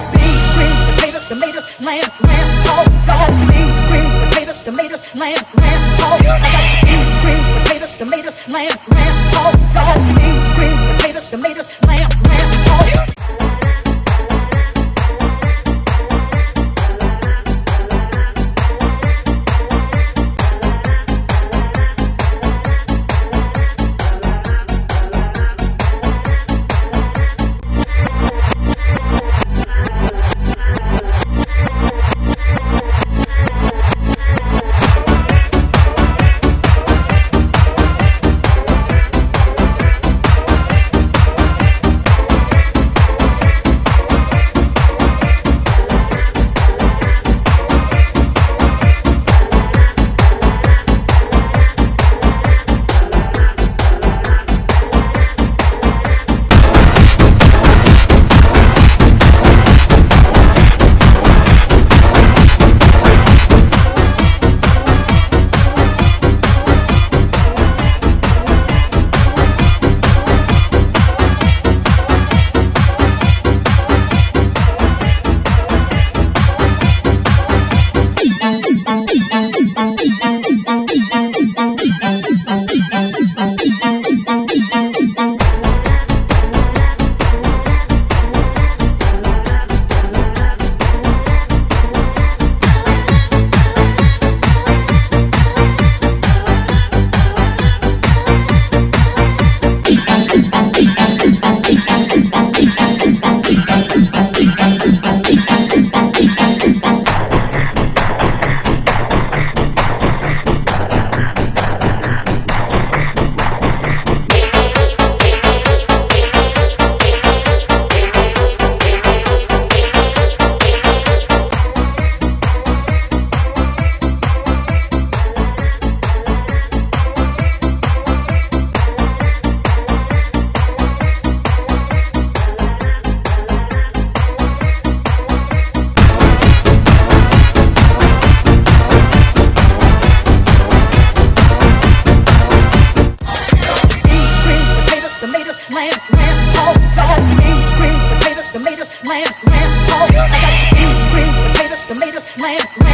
got beans, greens, potatoes, tomatoes, lamb, lamb, oh, pork. Got beans, greens, potatoes, tomatoes, lamb, lamb, pork. I got beans, greens, potatoes, tomatoes, lamb, lamb, beans, greens, potatoes, tomatoes, lamb, lamb, pork. I got beans, greens, potatoes, tomatoes, lamb.